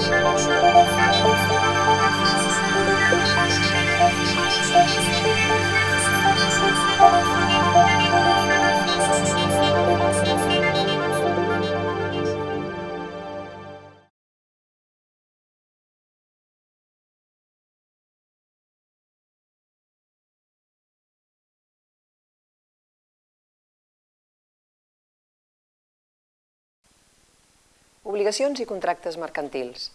Música Obligacions i contractes mercantils.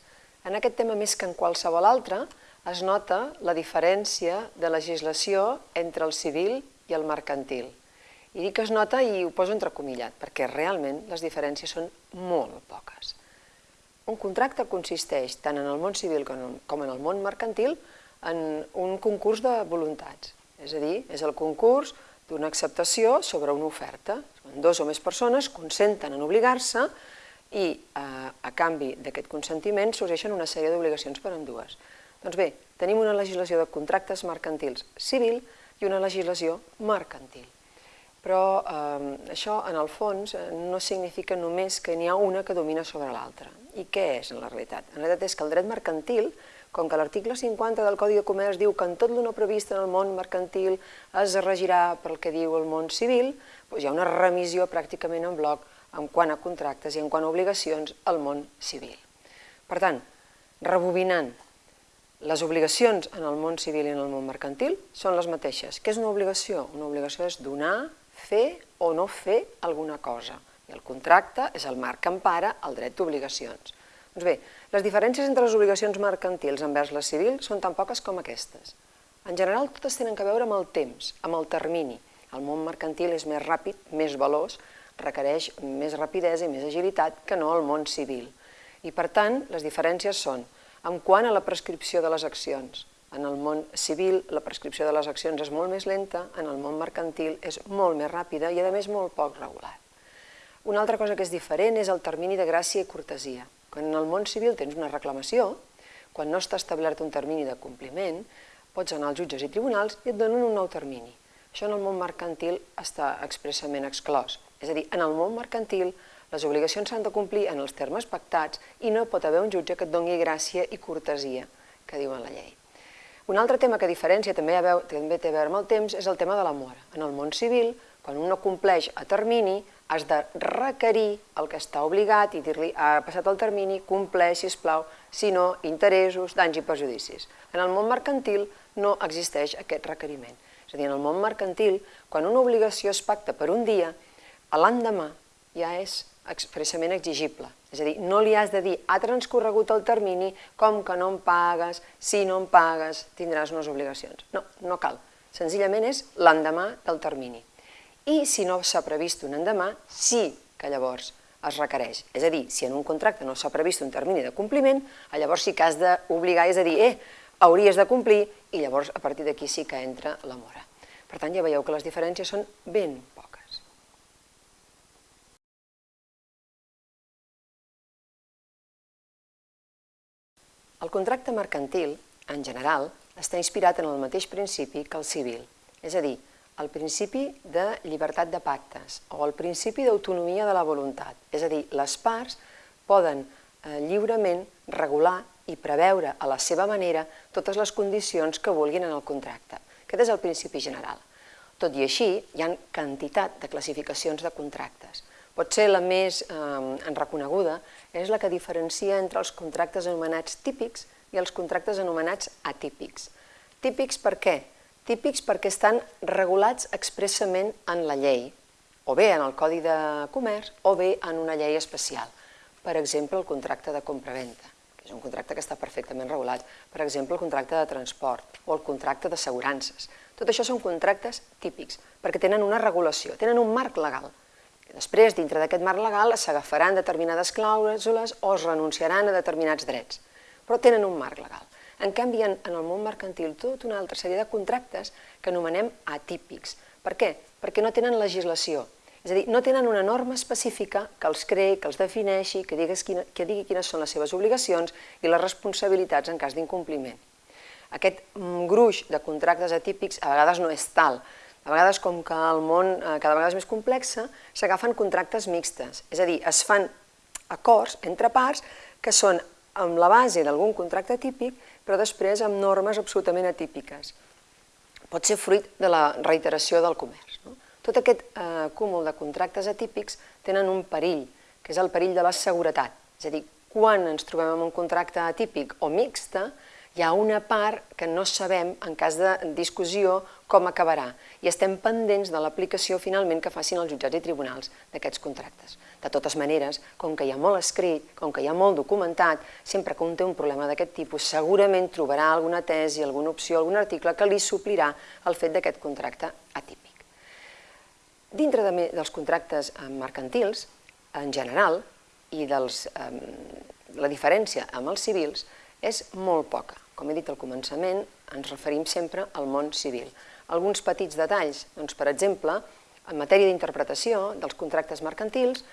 En aquest tema més que en qualsevol altre es nota la diferència de legislació entre el civil i el mercantil. I dic que es nota i ho poso entrecomillat, perquè realment les diferències són molt poques. Un contracte consisteix, tant en el món civil com en el món mercantil, en un concurs de voluntats. És a dir, és el concurs d'una acceptació sobre una oferta. Dos o més persones consenten en obligar-se i eh, a canvi d'aquest consentiment sorgeixen una sèrie d'obligacions per endues. Doncs bé, tenim una legislació de contractes mercantils civil i una legislació mercantil. Però eh, això, en el fons, no significa només que n'hi ha una que domina sobre l'altra. I què és, en la realitat? En realitat és que el dret mercantil, com que l'article 50 del Codi de Comerç diu que en tot l'una previst en el món mercantil es regirà pel que diu el món civil, doncs hi ha una remissió pràcticament en bloc en quant a contractes i en quant a obligacions al món civil. Per tant, rebobinant, les obligacions en el món civil i en el món mercantil són les mateixes. Què és una obligació? Una obligació és donar, fer o no fer alguna cosa. I el contracte és el marc que empara el dret d'obligacions. Doncs bé, les diferències entre les obligacions mercantils envers les civils són tan poques com aquestes. En general, totes tenen que veure amb el temps, amb el termini. El món mercantil és més ràpid, més veloç, requereix més rapidesa i més agilitat que no el món civil. I per tant, les diferències són en quant a la prescripció de les accions. En el món civil la prescripció de les accions és molt més lenta, en el món mercantil és molt més ràpida i a més molt poc regular. Una altra cosa que és diferent és el termini de gràcia i cortesia. Quan en el món civil tens una reclamació, quan no està establert un termini de compliment, pots anar als jutges i tribunals i et donen un nou termini. Això en el món mercantil està expressament exclòs. És a dir, en el món mercantil les obligacions s'han de complir en els termes pactats i no pot haver un jutge que et doni gràcia i cortesia, que diuen la llei. Un altre tema que diferència també, també té a veure amb el temps és el tema de la mora. En el món civil, quan un no compleix a termini, has de requerir el que està obligat i dir-li ha passat el termini, compleix, sisplau, si no, interessos, danys i perjudicis. En el món mercantil no existeix aquest requeriment. És a dir, en el món mercantil, quan una obligació es pacta per un dia, l'endemà ja és expressament exigible. És a dir, no li has de dir, ha transcorregut el termini, com que no em pagues, si no em pagues tindràs unes obligacions. No, no cal. Senzillament és l'endemà del termini. I si no s'ha previst un endemà, sí que llavors es requereix. És a dir, si en un contracte no s'ha previst un termini de compliment, llavors sí que has d'obligar, és a dir, eh, hauries de complir, i llavors a partir d'aquí sí que entra la mora. Per tant, ja veieu que les diferències són ben El contracte mercantil, en general, està inspirat en el mateix principi que el civil, és a dir, el principi de llibertat de pactes o el principi d'autonomia de la voluntat, és a dir, les parts poden eh, lliurement regular i preveure a la seva manera totes les condicions que vulguin en el contracte. Aquest és el principi general. Tot i així, hi ha quantitat de classificacions de contractes. Potser la més eh, reconeguda és la que diferencia entre els contractes anomenats típics i els contractes anomenats atípics. Típics per què? Típics perquè estan regulats expressament en la llei, o bé en el Codi de Comerç o bé en una llei especial. Per exemple, el contracte de compra-venta, que és un contracte que està perfectament regulat. Per exemple, el contracte de transport o el contracte d'assegurances. Tot això són contractes típics, perquè tenen una regulació, tenen un marc legal. Després, dintre d'aquest marc legal, s'agafaran determinades clàusules o es renunciaran a determinats drets, però tenen un marc legal. En canvi, en, el món mercantil, tota una altra sèrie de contractes que anomenem atípics. Per què? Perquè no tenen legislació, és a dir, no tenen una norma específica que els creï, que els defineixi, que, digues quina, que digui quines són les seves obligacions i les responsabilitats en cas d'incompliment. Aquest gruix de contractes atípics a vegades no és tal, a vegades, com que el món eh, cada vegada és més complex, s'agafen contractes mixtes, és a dir, es fan acords entre parts que són amb la base d'algun contracte típic, però després amb normes absolutament atípiques. Pot ser fruit de la reiteració del comerç. No? Tot aquest eh, cúmul de contractes atípics tenen un perill, que és el perill de la seguretat. És a dir, quan ens trobem amb un contracte atípic o mixta, hi ha una part que no sabem, en cas de discussió, com acabarà. I estem pendents de l'aplicació finalment que facin els jutjats i tribunals d'aquests contractes. De totes maneres, com que hi ha molt escrit, com que hi ha molt documentat, sempre que un té un problema d'aquest tipus, segurament trobarà alguna tesi, alguna opció, algun article que li suplirà el fet d'aquest contracte atípic. Dintre de, dels contractes eh, mercantils, en general, i dels, eh, la diferència amb els civils és molt poca. Com he dit al començament, ens referim sempre al món civil. Alguns petits detalls, doncs, per exemple, en matèria d'interpretació dels contractes mercantils,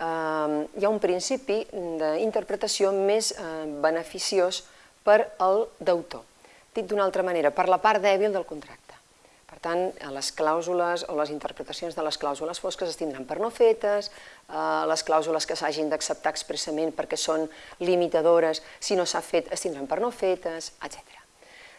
eh, hi ha un principi d'interpretació més eh, beneficiós per al deutor. Dit d'una altra manera, per la part dèbil del contracte. Per tant, les clàusules o les interpretacions de les clàusules fosques es tindran per no fetes, eh, les clàusules que s'hagin d'acceptar expressament perquè són limitadores, si no s'ha fet, es tindran per no fetes, etc.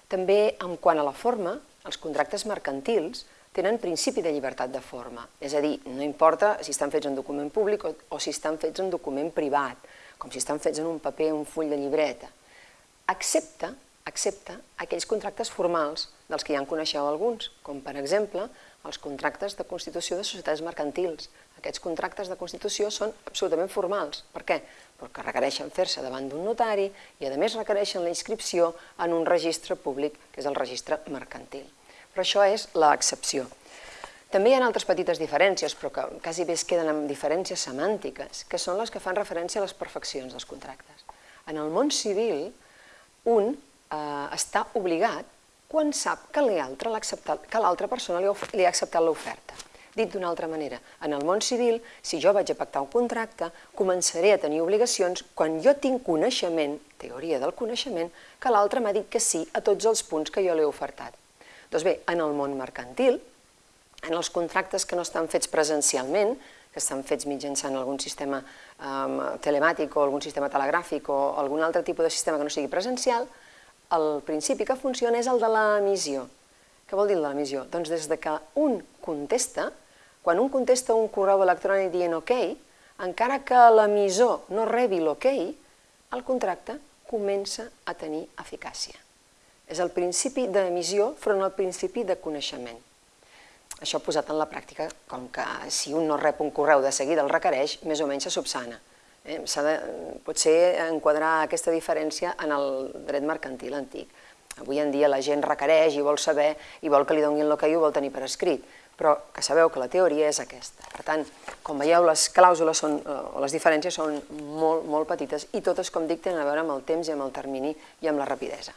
També, en quant a la forma, els contractes mercantils tenen principi de llibertat de forma, és a dir, no importa si estan fets en document públic o, o si estan fets en document privat, com si estan fets en un paper o un full de llibreta, excepte excepte aquells contractes formals dels que ja en coneixeu alguns, com per exemple els contractes de constitució de societats mercantils. Aquests contractes de constitució són absolutament formals. Per què? Perquè requereixen fer-se davant d'un notari i a més requereixen la inscripció en un registre públic, que és el registre mercantil. Però això és l'excepció. També hi ha altres petites diferències, però que quasi bé es queden amb diferències semàntiques, que són les que fan referència a les perfeccions dels contractes. En el món civil, un eh, està obligat quan sap que l'altra persona li, li ha acceptat l'oferta. Dit d'una altra manera, en el món civil, si jo vaig a pactar un contracte, començaré a tenir obligacions quan jo tinc coneixement, teoria del coneixement, que l'altre m'ha dit que sí a tots els punts que jo li he ofertat. Doncs bé, en el món mercantil, en els contractes que no estan fets presencialment, que estan fets mitjançant algun sistema um, telemàtic o algun sistema telegràfic o algun altre tipus de sistema que no sigui presencial, el principi que funciona és el de l'emissió. Què vol dir el de l'emissió? Doncs des de que un contesta, quan un contesta un correu electrònic dient ok, encara que l'emissor no rebi l'ok, el contracte comença a tenir eficàcia. És el principi d'emissió front al principi de coneixement. Això posat en la pràctica, com que si un no rep un correu de seguida el requereix, més o menys se subsana. Eh, S'ha de potser enquadrar aquesta diferència en el dret mercantil antic. Avui en dia la gent requereix i vol saber i vol que li donin el que i ho vol tenir per escrit, però que sabeu que la teoria és aquesta. Per tant, com veieu, les clàusules són, eh, o les diferències són molt, molt petites i totes, com dic, tenen a veure amb el temps i amb el termini i amb la rapidesa.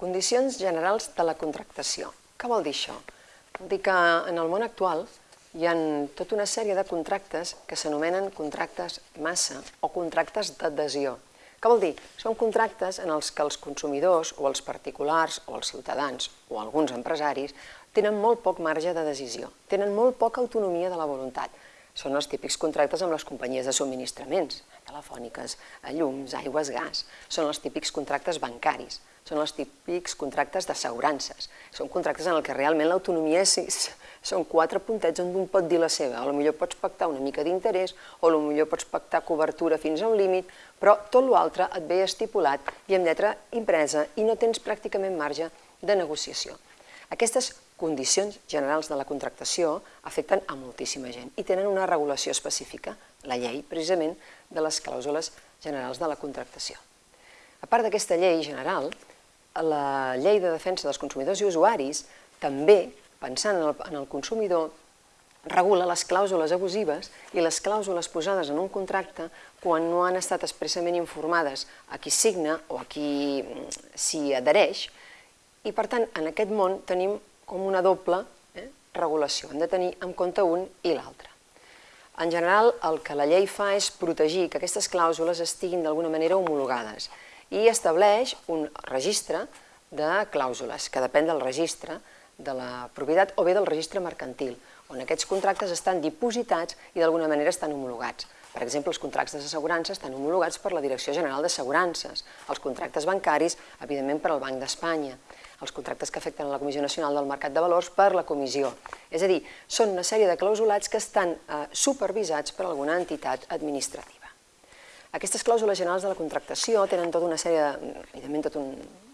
Condicions generals de la contractació. Què vol dir això? Vol dir que en el món actual hi ha tota una sèrie de contractes que s'anomenen contractes massa o contractes d'adhesió. Què vol dir? Són contractes en els que els consumidors o els particulars o els ciutadans o alguns empresaris tenen molt poc marge de decisió, tenen molt poca autonomia de la voluntat. Són els típics contractes amb les companyies de subministraments, telefòniques, llums, aigües, gas. Són els típics contractes bancaris són els típics contractes d'assegurances. Són contractes en el que realment l'autonomia són quatre puntets on un pot dir la seva. Lo millor pots pactar una mica d'interès o millor pots pactar cobertura fins a un límit, però tot l'altre et ve estipulat i amb lletra impresa i no tens pràcticament marge de negociació. Aquestes condicions generals de la contractació afecten a moltíssima gent i tenen una regulació específica, la llei, precisament, de les clàusules generals de la contractació. A part d'aquesta llei general, la llei de defensa dels consumidors i usuaris també, pensant en el, en el consumidor, regula les clàusules abusives i les clàusules posades en un contracte quan no han estat expressament informades a qui signa o a qui mm, s'hi adhereix i per tant en aquest món tenim com una doble eh, regulació, hem de tenir en compte un i l'altre. En general el que la llei fa és protegir que aquestes clàusules estiguin d'alguna manera homologades i estableix un registre de clàusules, que depèn del registre de la propietat o bé del registre mercantil, on aquests contractes estan dipositats i d'alguna manera estan homologats. Per exemple, els contractes d'assegurança estan homologats per la Direcció General d'Assegurances, els contractes bancaris, evidentment, per al Banc d'Espanya, els contractes que afecten a la Comissió Nacional del Mercat de Valors per la Comissió. És a dir, són una sèrie de clausulats que estan eh, supervisats per alguna entitat administrativa. Aquestes clàusules generals de la contractació tenen tota una sèrie, de, evidentment tot un,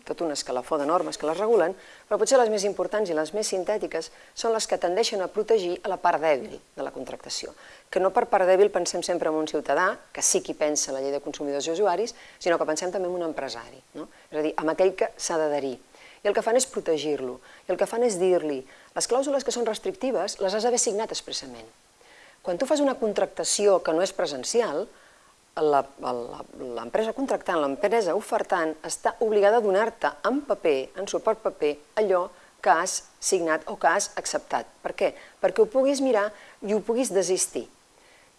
tot un escalafó de normes que les regulen, però potser les més importants i les més sintètiques són les que tendeixen a protegir a la part dèbil de la contractació. Que no per part dèbil pensem sempre en un ciutadà, que sí qui pensa la llei de consumidors i usuaris, sinó que pensem també en un empresari, no? és a dir, amb aquell que s'ha d'adherir. El que fan és protegir-lo, i el que fan és dir-li, les clàusules que són restrictives les has d'haver signat expressament. Quan tu fas una contractació que no és presencial, l'empresa contractant, l'empresa ofertant, està obligada a donar-te en paper, en suport paper, allò que has signat o que has acceptat. Per què? Perquè ho puguis mirar i ho puguis desistir.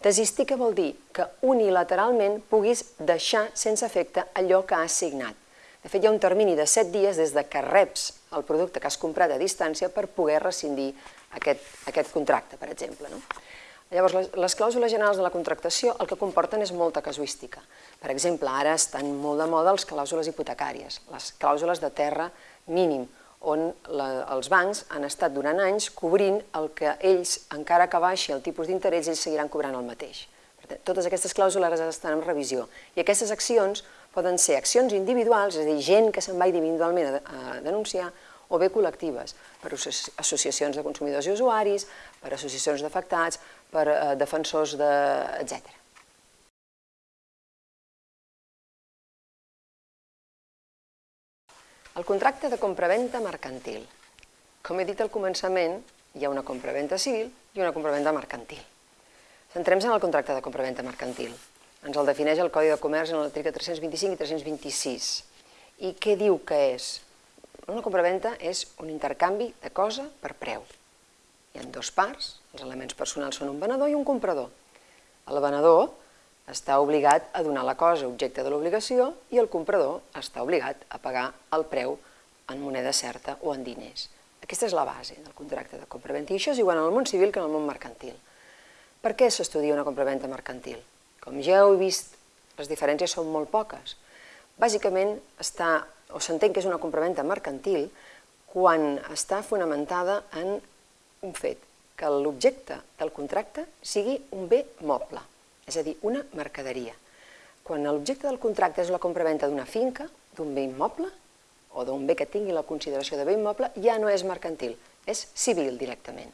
Desistir què vol dir? Que unilateralment puguis deixar sense efecte allò que has signat. De fet, hi ha un termini de 7 dies des de que reps el producte que has comprat a distància per poder rescindir aquest, aquest contracte, per exemple. No? Llavors, les, les clàusules generals de la contractació el que comporten és molta casuística. Per exemple, ara estan molt de moda les clàusules hipotecàries, les clàusules de terra mínim, on la, els bancs han estat durant anys cobrint el que ells, encara que baixi el tipus d'interès, ells seguiran cobrant el mateix. Per tant, totes aquestes clàusules estan en revisió i aquestes accions poden ser accions individuals, és a dir, gent que se'n va individualment a, denunciar, o bé col·lectives, per associacions de consumidors i usuaris, per associacions d'afectats, per eh, defensors, de, etc. El contracte de compraventa mercantil. Com he dit al començament, hi ha una compraventa civil i una compraventa mercantil. Centrem-se en el contracte de compraventa mercantil. Ens el defineix el Codi de Comerç en l'article 325 i 326. I què diu que és? Una compraventa és un intercanvi de cosa per preu. Hi ha dues parts, els elements personals són un venedor i un comprador. El venedor està obligat a donar la cosa objecte de l'obligació i el comprador està obligat a pagar el preu en moneda certa o en diners. Aquesta és la base del contracte de compraventa i això és igual en el món civil que en el món mercantil. Per què s'estudia una compraventa mercantil? Com ja heu vist, les diferències són molt poques. Bàsicament està o s'entén que és una compraventa mercantil quan està fonamentada en un fet, que l'objecte del contracte sigui un bé moble, és a dir, una mercaderia. Quan l'objecte del contracte és la compraventa d'una finca, d'un bé immoble, o d'un bé que tingui la consideració de bé immoble, ja no és mercantil, és civil directament.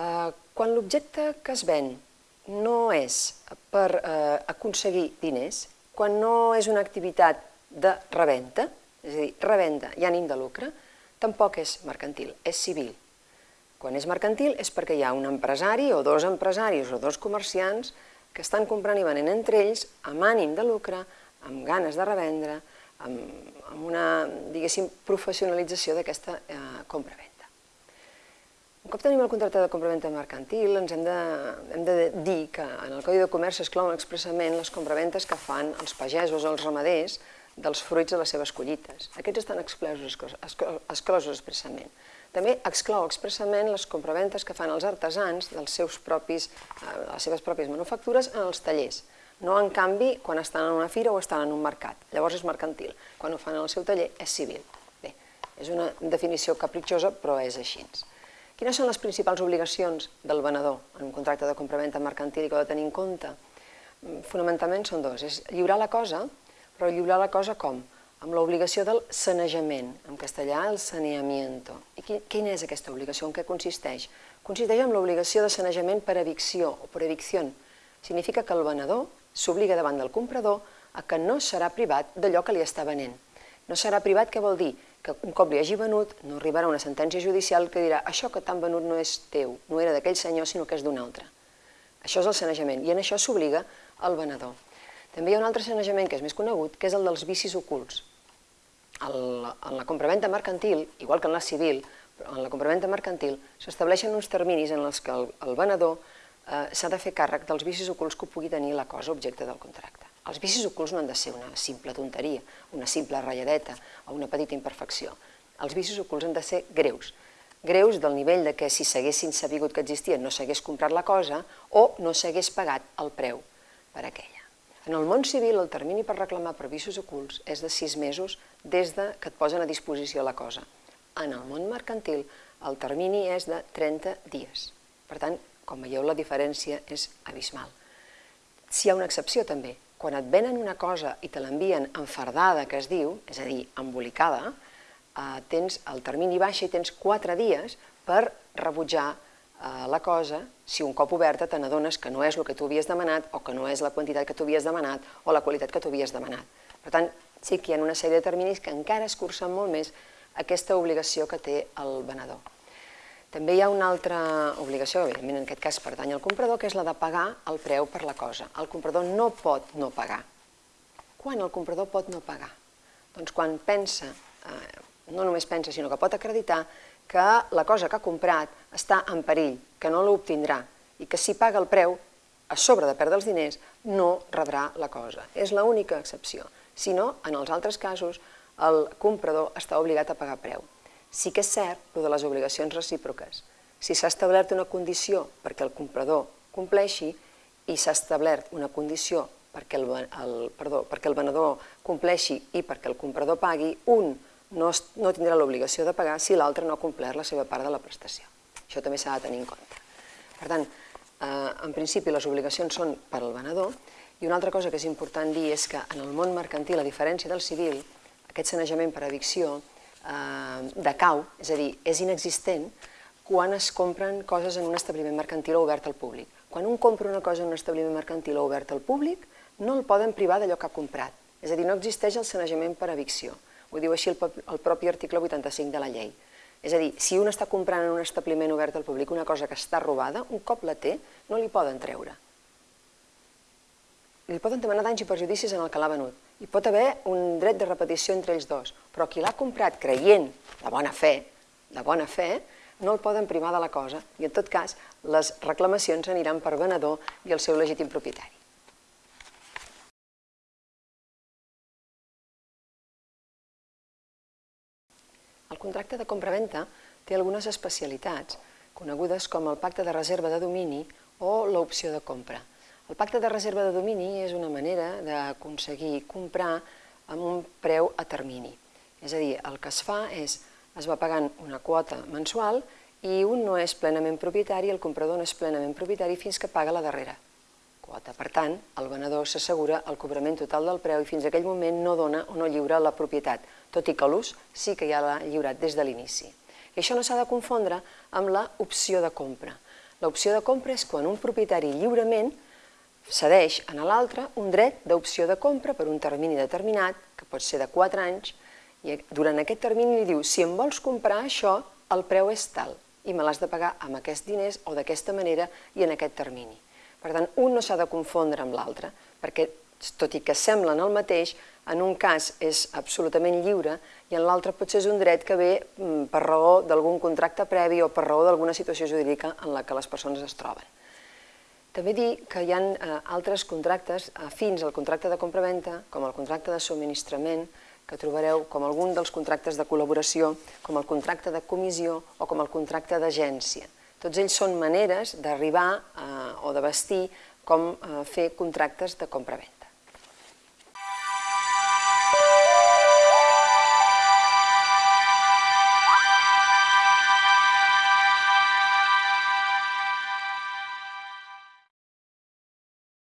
Eh, quan l'objecte que es ven no és per eh, aconseguir diners, quan no és una activitat de reventa, és a dir, revenda i ànim de lucre, tampoc és mercantil, és civil. Quan és mercantil és perquè hi ha un empresari o dos empresaris o dos comerciants que estan comprant i venent entre ells amb ànim de lucre, amb ganes de revendre, amb, amb una, diguéssim, professionalització d'aquesta eh, compra-venda. Un cop tenim el contracte de compra-venda mercantil, ens hem de, hem de dir que en el Codi de Comerç s'exclouen expressament les compraventes que fan els pagesos o els ramaders dels fruits de les seves collites. Aquests estan exclosos, exclosos expressament. També exclou expressament les compraventes que fan els artesans dels seus propis, eh, les seves pròpies manufactures en els tallers. No, en canvi, quan estan en una fira o estan en un mercat. Llavors és mercantil. Quan ho fan en el seu taller és civil. Bé, és una definició capritxosa, però és així. Quines són les principals obligacions del venedor en un contracte de compraventa mercantil que ha de tenir en compte? Mm, fonamentalment són dos. És lliurar la cosa però lliurar la cosa com? Amb l'obligació del sanejament, en castellà el saneamiento. I quina és aquesta obligació? En què consisteix? Consisteix en l'obligació de sanejament per evicció o per evicció. Significa que el venedor s'obliga davant del comprador a que no serà privat d'allò que li està venent. No serà privat què vol dir? Que un cop li hagi venut no arribarà una sentència judicial que dirà això que t'han venut no és teu, no era d'aquell senyor sinó que és d'un altre. Això és el sanejament i en això s'obliga el venedor. També hi ha un altre sanejament que és més conegut, que és el dels vicis ocults. El, en la compraventa mercantil, igual que en la civil, però en la compraventa mercantil s'estableixen uns terminis en els que el, el venedor eh, s'ha de fer càrrec dels vicis ocults que pugui tenir la cosa objecte del contracte. Els vicis ocults no han de ser una simple tonteria, una simple ratlladeta o una petita imperfecció. Els vicis ocults han de ser greus. greus del nivell de que si s'haguessin sabigut que existien no s'hagués comprat la cosa o no s'hagués pagat el preu per aquella. En el món civil, el termini per reclamar per vicis ocults és de sis mesos des de que et posen a disposició la cosa. En el món mercantil, el termini és de 30 dies. Per tant, com veieu, la diferència és abismal. Si hi ha una excepció també, quan et venen una cosa i te l'envien enfardada, que es diu, és a dir, embolicada, eh, tens el termini baixa i tens 4 dies per rebutjar Eh, la cosa si un cop oberta te n'adones que no és el que tu havies demanat o que no és la quantitat que tu havies demanat o la qualitat que tu havies demanat. Per tant, sí que hi ha una sèrie de terminis que encara escurcen molt més aquesta obligació que té el venedor. També hi ha una altra obligació, evidentment en aquest cas pertany al comprador, que és la de pagar el preu per la cosa. El comprador no pot no pagar. Quan el comprador pot no pagar? Doncs quan pensa, eh, no només pensa, sinó que pot acreditar que la cosa que ha comprat està en perill, que no l'obtindrà i que si paga el preu, a sobre de perdre els diners, no rebrà la cosa. És l'única excepció. Si no, en els altres casos, el comprador està obligat a pagar preu. Sí que és cert el de les obligacions recíproques. Si s'ha establert una condició perquè el comprador compleixi i s'ha establert una condició perquè el, el, perdó, perquè el venedor compleixi i perquè el comprador pagui, un no, no tindrà l'obligació de pagar si l'altre no ha complert la seva part de la prestació. Això també s'ha de tenir en compte. Per tant, eh, en principi les obligacions són per al venedor i una altra cosa que és important dir és que en el món mercantil, a diferència del civil, aquest sanejament per evicció decau, és a dir, és inexistent quan es compren coses en un establiment mercantil obert al públic. Quan un compra una cosa en un establiment mercantil obert al públic, no el poden privar d'allò que ha comprat. És a dir, no existeix el sanejament per evicció. Ho diu així el, el propi article 85 de la llei. És a dir, si un està comprant en un establiment obert al públic una cosa que està robada, un cop la té, no li poden treure. Li poden demanar danys i perjudicis en el que l'ha venut. Hi pot haver un dret de repetició entre ells dos, però qui l'ha comprat creient de bona fe, de bona fe, no el poden primar de la cosa i en tot cas les reclamacions aniran per venedor i el seu legítim propietari. El contracte de compra-venta té algunes especialitats, conegudes com el pacte de reserva de domini o l'opció de compra. El pacte de reserva de domini és una manera d'aconseguir comprar amb un preu a termini. És a dir, el que es fa és, es va pagant una quota mensual i un no és plenament propietari, el comprador no és plenament propietari fins que paga la darrera quota. Per tant, el venedor s'assegura el cobrament total del preu i fins aquell moment no dona o no lliura la propietat, tot i que l'ús sí que ja l'ha lliurat des de l'inici. I això no s'ha de confondre amb l'opció de compra. L'opció de compra és quan un propietari lliurement cedeix a l'altre un dret d'opció de compra per un termini determinat, que pot ser de 4 anys, i durant aquest termini li diu, si em vols comprar això, el preu és tal, i me l'has de pagar amb aquests diners o d'aquesta manera i en aquest termini. Per tant, un no s'ha de confondre amb l'altre, perquè tot i que semblen el mateix, en un cas és absolutament lliure i en l'altre potser és un dret que ve mm, per raó d'algun contracte previ o per raó d'alguna situació jurídica en la que les persones es troben. També dir que hi ha eh, altres contractes afins al contracte de compra-venta, com el contracte de subministrament, que trobareu com algun dels contractes de col·laboració, com el contracte de comissió o com el contracte d'agència. Tots ells són maneres d'arribar eh, o de vestir com eh, fer contractes de compra-venta.